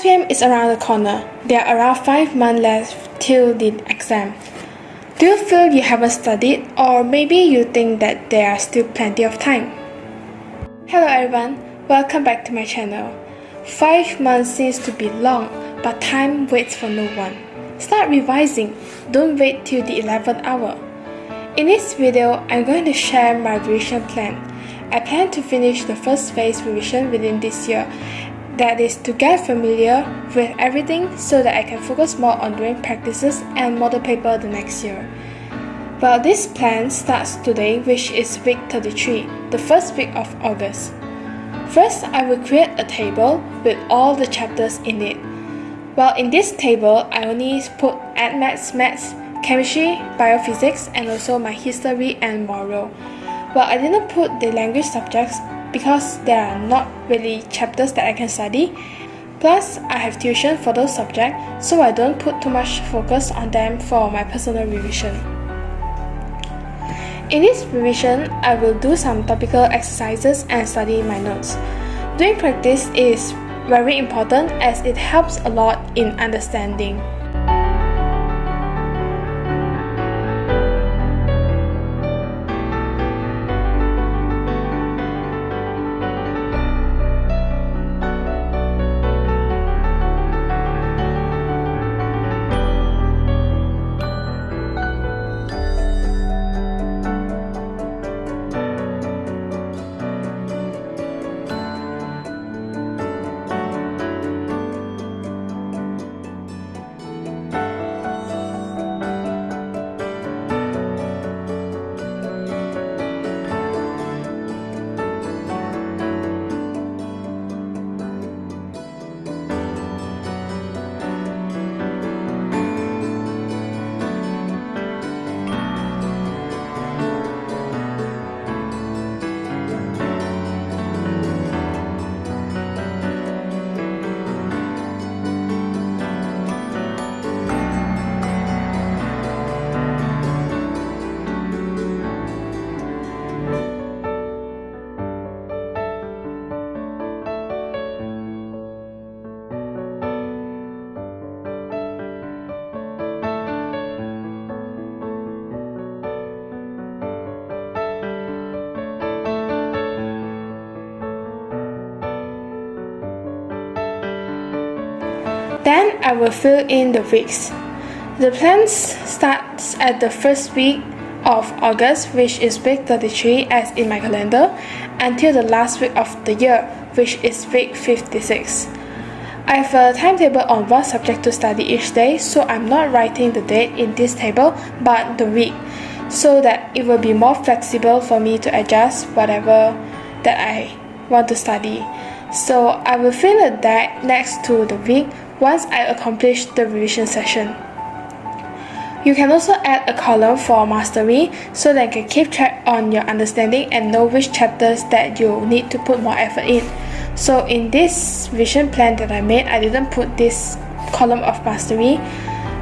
SPM is around the corner. There are around 5 months left till the exam. Do you feel you haven't studied or maybe you think that there are still plenty of time? Hello everyone, welcome back to my channel. 5 months seems to be long, but time waits for no one. Start revising, don't wait till the 11th hour. In this video, I'm going to share my revision plan. I plan to finish the first phase revision within this year that is to get familiar with everything so that I can focus more on doing practices and model paper the next year. Well, this plan starts today, which is week 33, the first week of August. First, I will create a table with all the chapters in it. Well, in this table, I only put AdMaths, Maths, Chemistry, Biophysics, and also my history and moral. Well, I didn't put the language subjects because there are not really chapters that I can study. Plus, I have tuition for those subjects, so I don't put too much focus on them for my personal revision. In this revision, I will do some topical exercises and study my notes. Doing practice is very important as it helps a lot in understanding. Then I will fill in the weeks. The plan starts at the first week of August, which is week 33 as in my calendar, until the last week of the year, which is week 56. I have a timetable on what subject to study each day, so I'm not writing the date in this table, but the week, so that it will be more flexible for me to adjust whatever that I want to study. So I will fill a date next to the week once I accomplish the revision session. You can also add a column for mastery so that you can keep track on your understanding and know which chapters that you need to put more effort in. So in this vision plan that I made, I didn't put this column of mastery,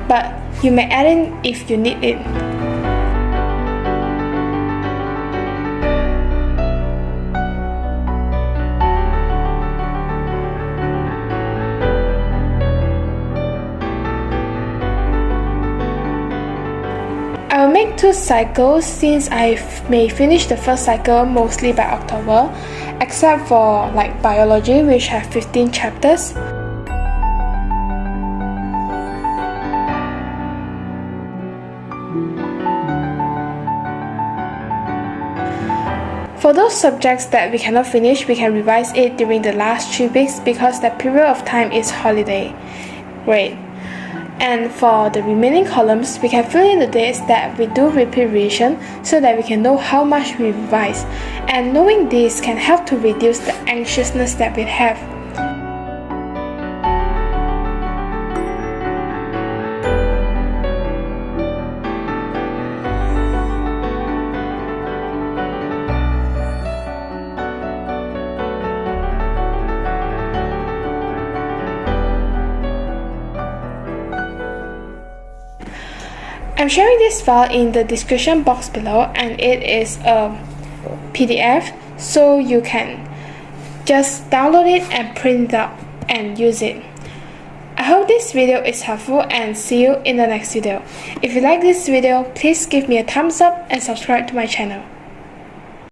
but you may add in if you need it. Make two cycles since I may finish the first cycle mostly by October, except for like biology which have 15 chapters. For those subjects that we cannot finish, we can revise it during the last 3 weeks because that period of time is holiday. Great. And for the remaining columns, we can fill in the dates that we do revision so that we can know how much we revise. And knowing this can help to reduce the anxiousness that we have. I'm sharing this file in the description box below and it is a PDF so you can just download it and print it out and use it. I hope this video is helpful and see you in the next video. If you like this video, please give me a thumbs up and subscribe to my channel.